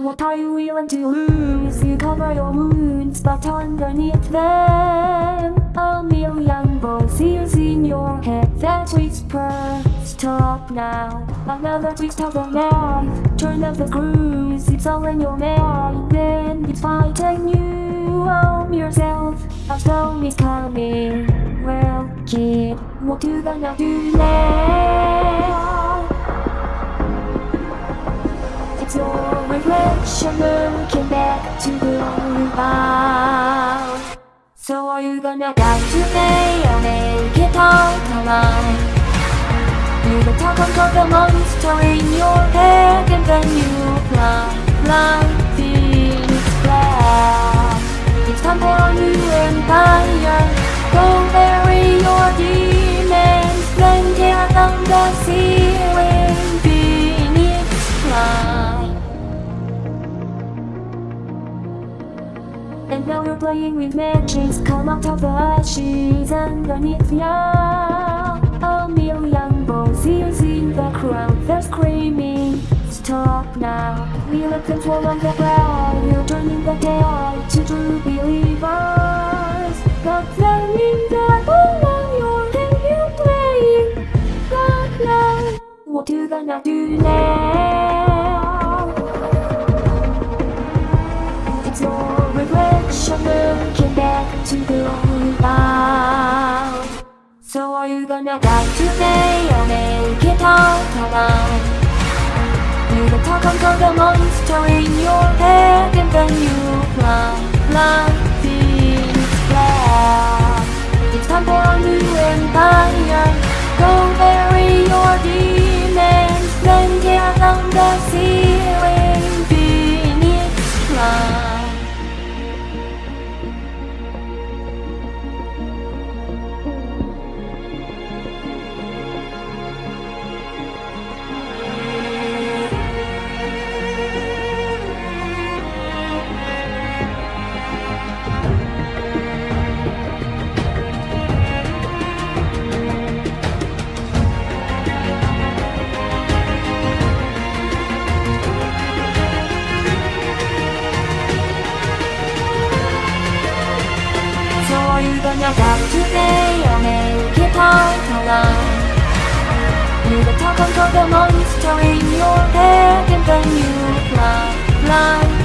What are you willing to lose? You cover your wounds, but underneath them, a million voices in your head that whisper, Stop now. Another twist of the knife, turn up the cruise, it's all in your mind, then it's fighting you. Arm yourself, a storm is coming. Well, kid, what you gonna do now? Back to the rebound. So are you gonna die today or make it out alive? You can talk until the monster in your head and then you And now you're playing with matches, come out of the ashes underneath ya. A million voices in the crowd, they're screaming. Stop now. We let control of the crowd. You're turning the tide to true believers. Got them in the hole on your head, you're playing. God now. What you gonna do now? To. So are you gonna die today or make it out alive? You can talk until the monster in your head and then you fly, fly, fly. It's time for a new empire. Go bury your demons, then tear down the ceiling, Phoenix fly. So are gonna die today or make it out alive? You talk until the monster in your head and then you fly, fly.